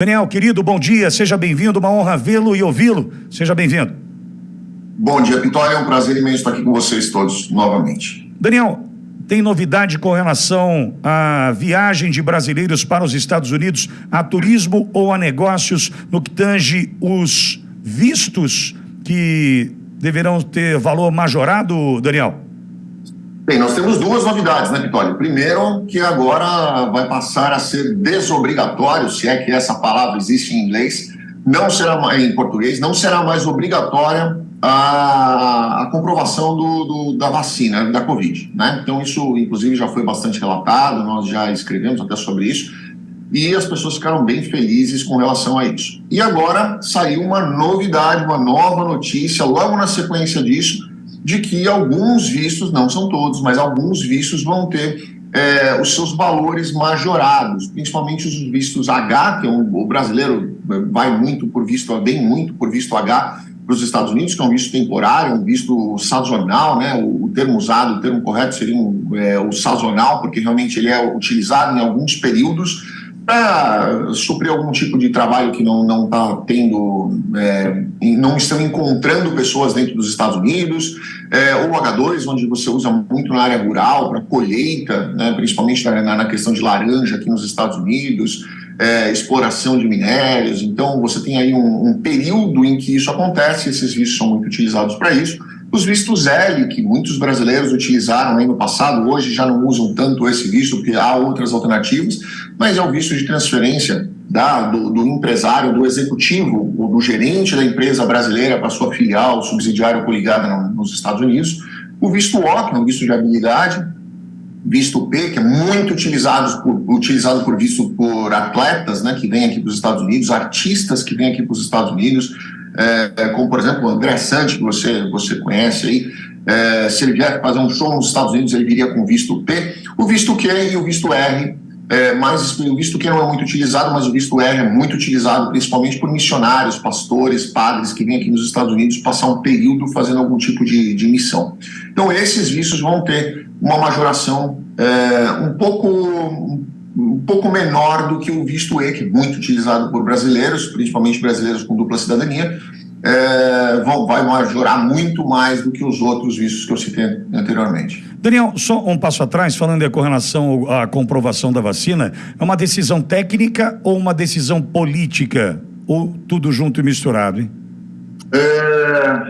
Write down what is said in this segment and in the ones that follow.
Daniel, querido, bom dia, seja bem-vindo, uma honra vê-lo e ouvi-lo. Seja bem-vindo. Bom dia, Pitória, é um prazer imenso estar aqui com vocês todos novamente. Daniel, tem novidade com relação à viagem de brasileiros para os Estados Unidos, a turismo ou a negócios, no que tange os vistos que deverão ter valor majorado, Daniel? Bem, nós temos duas novidades, né, Pitoli? Primeiro, que agora vai passar a ser desobrigatório, se é que essa palavra existe em inglês, não será em português, não será mais obrigatória a, a comprovação do, do, da vacina, da Covid, né? Então, isso, inclusive, já foi bastante relatado, nós já escrevemos até sobre isso, e as pessoas ficaram bem felizes com relação a isso. E agora saiu uma novidade, uma nova notícia, logo na sequência disso, de que alguns vistos, não são todos, mas alguns vistos vão ter é, os seus valores majorados, principalmente os vistos H, que é um, o brasileiro vai muito por visto, bem muito por visto H para os Estados Unidos, que é um visto temporário, um visto sazonal, né? O, o termo usado, o termo correto seria um, é, o sazonal, porque realmente ele é utilizado em alguns períodos para suprir algum tipo de trabalho que não não está tendo, é, não estão encontrando pessoas dentro dos Estados Unidos, é, ou H2, onde você usa muito na área rural, para colheita, né, principalmente na, na, questão de laranja aqui nos Estados Unidos, é, exploração de minérios. Então, você tem aí um, um período em que isso acontece, esses vistos são muito utilizados para isso. Os vistos L, que muitos brasileiros utilizaram aí no passado, hoje já não usam tanto esse visto, porque há outras alternativas, mas é o visto de transferência da, do, do, empresário, do executivo, do gerente da empresa brasileira para sua filial, subsidiária ou coligada nos Estados Unidos. O visto O, que é um visto de habilidade, visto P, que é muito utilizado por, utilizado por visto por atletas né, que vêm aqui para os Estados Unidos, artistas que vêm aqui para os Estados Unidos, é, como por exemplo o André Sante, que você, você conhece aí, é, se ele vier fazer um show nos Estados Unidos, ele viria com visto P, o visto Q e o visto R, é, mais, o visto Q não é muito utilizado, mas o visto R é muito utilizado, principalmente por missionários, pastores, padres que vêm aqui nos Estados Unidos passar um período fazendo algum tipo de, de missão. Então esses vistos vão ter uma majoração é, um pouco um pouco menor do que o visto E, que é muito utilizado por brasileiros, principalmente brasileiros com dupla cidadania, é, vão, vai majorar muito mais do que os outros vistos que eu citei anteriormente. Daniel, só um passo atrás, falando com relação à comprovação da vacina, é uma decisão técnica ou uma decisão política? Ou tudo junto e misturado, hein? É,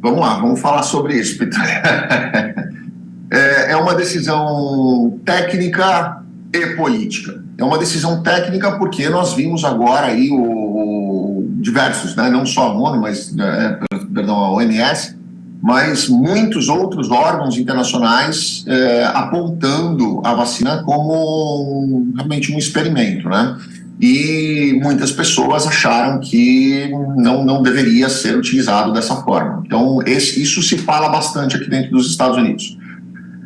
vamos lá, vamos falar sobre isso, Peter. é, é uma decisão técnica e política. É uma decisão técnica porque nós vimos agora aí o, o diversos, né, não só a ONU, mas, é, perdão, a OMS, mas muitos outros órgãos internacionais é, apontando a vacina como realmente um experimento, né? E muitas pessoas acharam que não, não deveria ser utilizado dessa forma. Então, esse, isso se fala bastante aqui dentro dos Estados Unidos.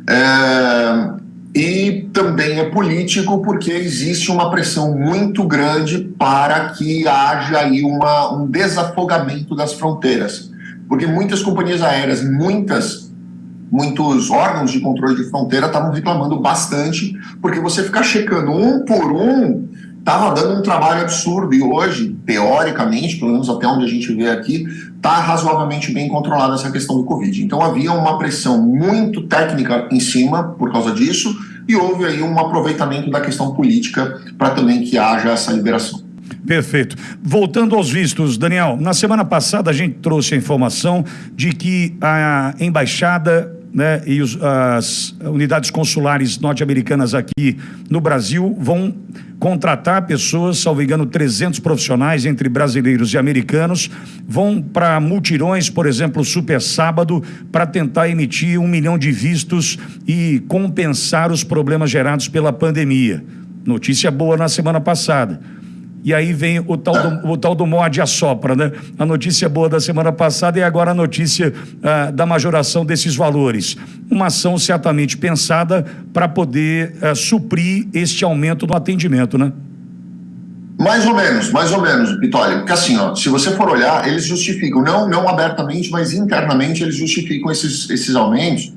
É, e também é político porque existe uma pressão muito grande para que haja aí uma, um desafogamento das fronteiras. Porque muitas companhias aéreas, muitas, muitos órgãos de controle de fronteira estavam reclamando bastante, porque você ficar checando um por um estava dando um trabalho absurdo e hoje, teoricamente, pelo menos até onde a gente vê aqui, está razoavelmente bem controlada essa questão do Covid. Então havia uma pressão muito técnica em cima por causa disso e houve aí um aproveitamento da questão política para também que haja essa liberação. Perfeito. Voltando aos vistos, Daniel, na semana passada a gente trouxe a informação de que a embaixada né, e os, as unidades consulares norte-americanas aqui no Brasil vão contratar pessoas, salvo engano, 300 profissionais entre brasileiros e americanos, vão para multirões, por exemplo, Super Sábado, para tentar emitir um milhão de vistos e compensar os problemas gerados pela pandemia. Notícia boa na semana passada. E aí vem o tal do, o tal do morde a sopra, né? A notícia boa da semana passada e agora a notícia ah, da majoração desses valores. Uma ação certamente pensada para poder ah, suprir este aumento do atendimento, né? Mais ou menos, mais ou menos, Pitoli. Porque assim, ó, se você for olhar, eles justificam, não, não abertamente, mas internamente eles justificam esses, esses aumentos.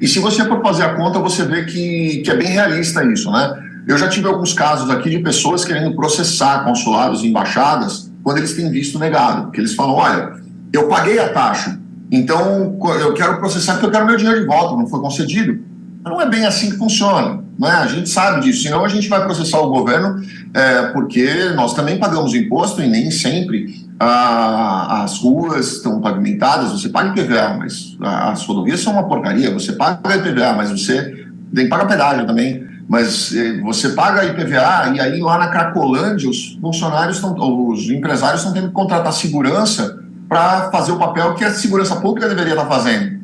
E se você for fazer a conta, você vê que, que é bem realista isso, né? Eu já tive alguns casos aqui de pessoas querendo processar consulados e embaixadas quando eles têm visto negado, porque eles falam, olha, eu paguei a taxa, então eu quero processar porque eu quero meu dinheiro de volta, não foi concedido. Mas não é bem assim que funciona, né? a gente sabe disso, senão a gente vai processar o governo é, porque nós também pagamos imposto e nem sempre as ruas estão pavimentadas, você paga IPVA, mas as rodovias são uma porcaria, você paga IPVA, mas você tem que pagar pedágio também, mas eh, você paga IPVA e aí lá na Cracolândia os funcionários, estão, os empresários estão tendo que contratar segurança para fazer o papel que a segurança pública deveria estar fazendo.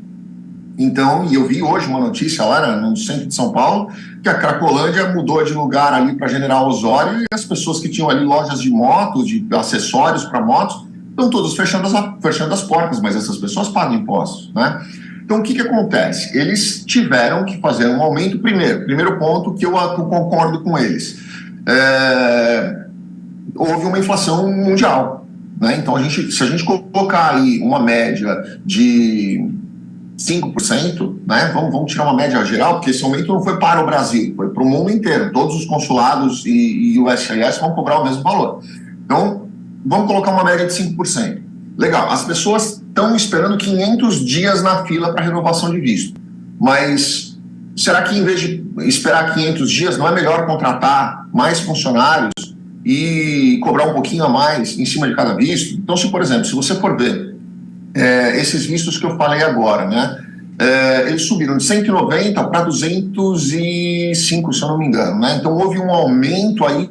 Então, e eu vi hoje uma notícia lá no centro de São Paulo, que a Cracolândia mudou de lugar ali para General Osório e as pessoas que tinham ali lojas de motos, de acessórios para motos, estão todas fechando as, fechando as portas, mas essas pessoas pagam impostos, né? Então, o que, que acontece? Eles tiveram que fazer um aumento, primeiro, primeiro ponto que eu, concordo com eles. É, houve uma inflação mundial. Né? Então, a gente, se a gente colocar aí uma média de 5%, né? Vamos, vamos tirar uma média geral, porque esse aumento não foi para o Brasil, foi para o mundo inteiro. Todos os consulados e, e o SIS vão cobrar o mesmo valor. Então, vamos colocar uma média de 5%. Legal, as pessoas estão esperando 500 dias na fila para renovação de visto. Mas será que em vez de esperar 500 dias, não é melhor contratar mais funcionários e cobrar um pouquinho a mais em cima de cada visto? Então, se por exemplo, se você for ver é, esses vistos que eu falei agora, né? É, eles subiram de 190 para 205, se eu não me engano, né? Então houve um aumento aí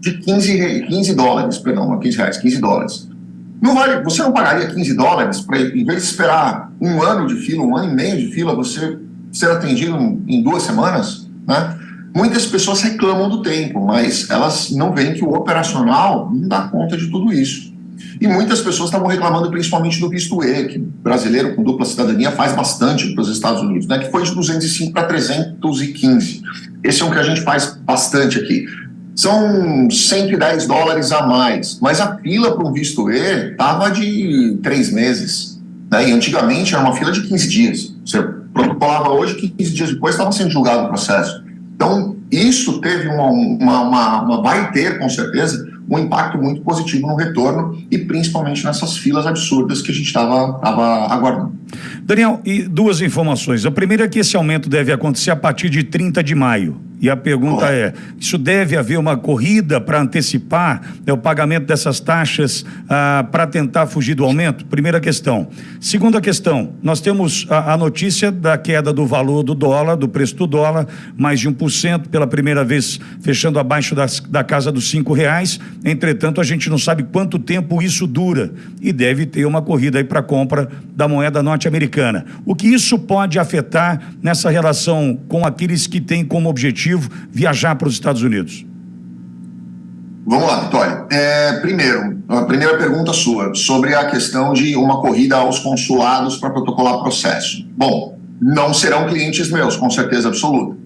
de 15, 15 dólares, perdão, 15 reais, 15 dólares. Não vale, você não pagaria 15 dólares para, em vez de esperar um ano de fila, um ano e meio de fila, você ser atendido em duas semanas, né? Muitas pessoas reclamam do tempo, mas elas não veem que o operacional não dá conta de tudo isso. E muitas pessoas estavam reclamando principalmente do visto E, que brasileiro com dupla cidadania faz bastante para os Estados Unidos, né, que foi de 205 para 315. Esse é um que a gente faz bastante aqui. São 110 dólares a mais, mas a fila para um visto E estava de três meses. Né, e antigamente era uma fila de 15 dias. Você protocolava hoje, 15 dias depois estava sendo julgado o processo. Então, isso teve uma, uma, uma, uma vai ter, com certeza, um impacto muito positivo no retorno e principalmente nessas filas absurdas que a gente estava aguardando. Daniel, e duas informações. A primeira é que esse aumento deve acontecer a partir de 30 de maio. E a pergunta é: isso deve haver uma corrida para antecipar né, o pagamento dessas taxas ah, para tentar fugir do aumento? Primeira questão. Segunda questão: nós temos a, a, notícia da queda do valor do dólar, do preço do dólar, mais de 1% pela primeira vez, fechando abaixo das, da casa dos cinco reais. Entretanto, a gente não sabe quanto tempo isso dura e deve ter uma corrida para compra da moeda norte-americana. O que isso pode afetar nessa relação com aqueles que têm como objetivo viajar para os Estados Unidos? Vamos lá, Vitória. É, primeiro, a primeira pergunta sua, sobre a questão de uma corrida aos consulados para protocolar processo. Bom, não serão clientes meus, com certeza absoluta.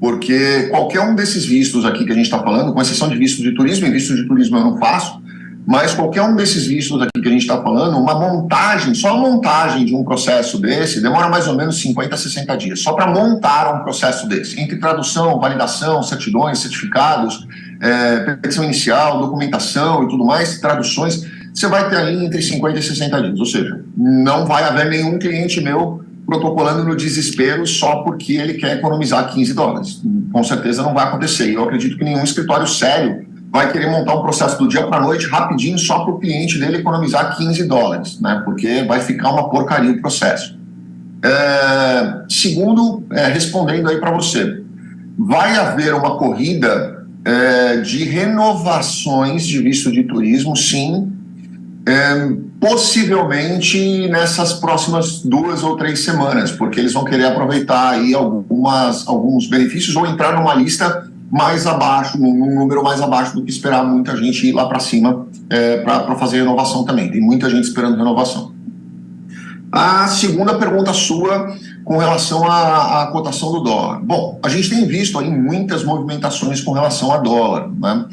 Porque qualquer um desses vistos aqui que a gente está falando, com exceção de visto de turismo, e visto de turismo eu não faço, mas qualquer um desses vistos aqui que a gente está falando, uma montagem, só a montagem de um processo desse demora mais ou menos 50 a 60 dias, só para montar um processo desse, entre tradução, validação, certidões, certificados, é, petição inicial, documentação e tudo mais, traduções, você vai ter ali entre 50 e 60 dias, ou seja, não vai haver nenhum cliente meu protocolando no desespero só porque ele quer economizar 15 dólares. Com certeza não vai acontecer. Eu acredito que nenhum escritório sério vai querer montar um processo do dia para a noite rapidinho só para o cliente dele economizar 15 dólares, né? Porque vai ficar uma porcaria o processo. É, segundo, é, respondendo aí para você, vai haver uma corrida é, de renovações de visto de turismo, sim, é, possivelmente nessas próximas duas ou três semanas, porque eles vão querer aproveitar aí algumas, alguns benefícios ou entrar numa lista mais abaixo, num número mais abaixo do que esperar muita gente ir lá para cima é, para fazer renovação também. Tem muita gente esperando renovação. A segunda pergunta sua com relação à, à, cotação do dólar. Bom, a gente tem visto aí muitas movimentações com relação a dólar, né?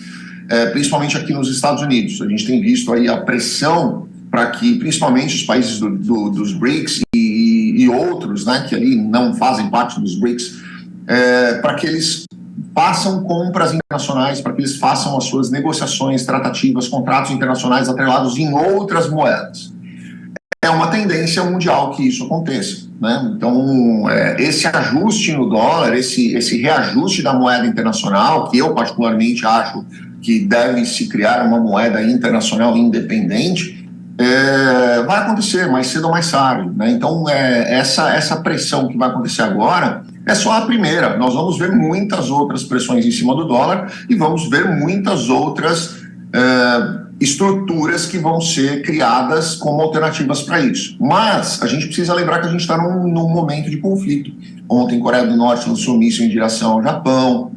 É, principalmente aqui nos Estados Unidos. A gente tem visto aí a pressão para que, principalmente os países do, do, dos BRICS e, e, outros, né, que ali não fazem parte dos BRICS, é, para que eles façam compras internacionais, para que eles façam as suas negociações, tratativas, contratos internacionais atrelados em outras moedas. É uma tendência mundial que isso aconteça. Né? Então, é, esse ajuste no dólar, esse, esse reajuste da moeda internacional, que eu particularmente acho que deve se criar uma moeda internacional independente, é, vai acontecer mais cedo ou mais tarde. Né? Então, é, essa, essa pressão que vai acontecer agora é só a primeira. Nós vamos ver muitas outras pressões em cima do dólar e vamos ver muitas outras é, estruturas que vão ser criadas como alternativas para isso. Mas a gente precisa lembrar que a gente está num, num, momento de conflito. Ontem, Coreia do Norte lançou míssil em direção ao Japão.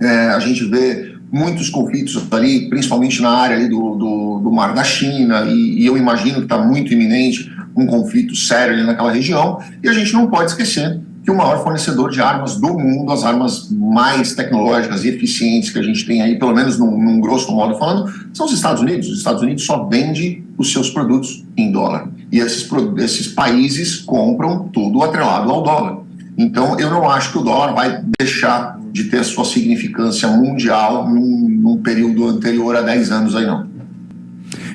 É, a gente vê muitos conflitos ali, principalmente na área ali do, do, do Mar da China, e, e eu imagino que está muito iminente um conflito sério ali naquela região. E a gente não pode esquecer que o maior fornecedor de armas do mundo, as armas mais tecnológicas e eficientes que a gente tem aí, pelo menos num, num grosso modo falando, são os Estados Unidos. Os Estados Unidos só vende os seus produtos em dólar. E esses, esses países compram tudo atrelado ao dólar. Então, eu não acho que o dólar vai deixar de ter sua significância mundial num, num período anterior a 10 anos aí, não.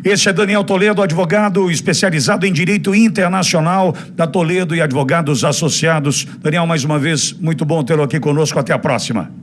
Este é Daniel Toledo, advogado especializado em direito internacional da Toledo e Advogados Associados. Daniel, mais uma vez, muito bom tê-lo aqui conosco. Até a próxima.